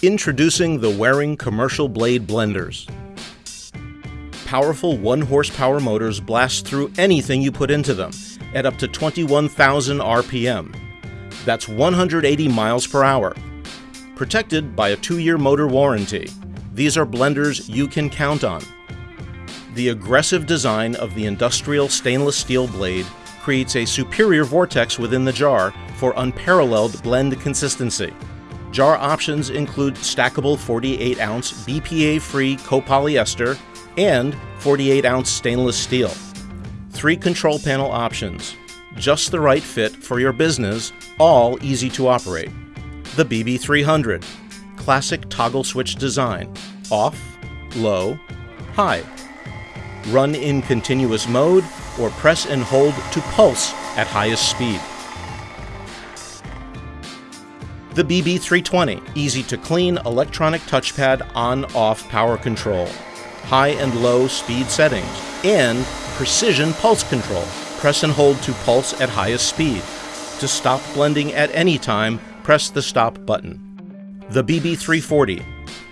Introducing the Waring Commercial Blade Blenders. Powerful 1 horsepower motors blast through anything you put into them at up to 21,000 RPM. That's 180 miles per hour. Protected by a 2-year motor warranty, these are blenders you can count on. The aggressive design of the industrial stainless steel blade creates a superior vortex within the jar for unparalleled blend consistency. Jar options include stackable 48 ounce BPA free copolyester and 48 ounce stainless steel. Three control panel options, just the right fit for your business, all easy to operate. The BB300, classic toggle switch design, off, low, high. Run in continuous mode or press and hold to pulse at highest speed the BB320, easy to clean electronic touchpad on-off power control, high and low speed settings, and precision pulse control. Press and hold to pulse at highest speed. To stop blending at any time, press the stop button. The BB340,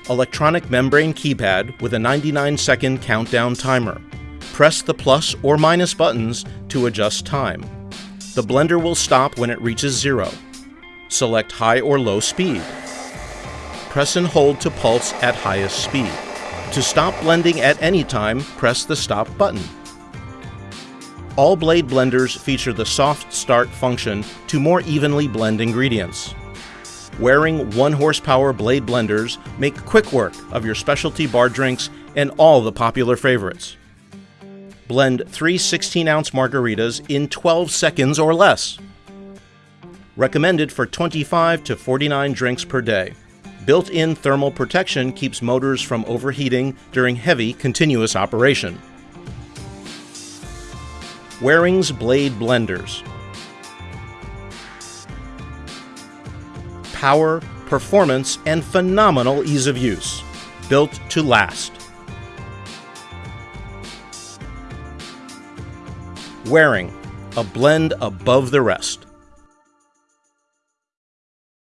electronic membrane keypad with a 99 second countdown timer. Press the plus or minus buttons to adjust time. The blender will stop when it reaches zero. Select high or low speed. Press and hold to pulse at highest speed. To stop blending at any time, press the stop button. All blade blenders feature the soft start function to more evenly blend ingredients. Waring 1 horsepower blade blenders make quick work of your specialty bar drinks and all the popular favorites. Blend three 16 ounce margaritas in 12 seconds or less recommended for 25 to 49 drinks per day. Built-in thermal protection keeps motors from overheating during heavy, continuous operation. Waring's Blade Blenders Power, performance, and phenomenal ease of use. Built to last. Waring, a blend above the rest.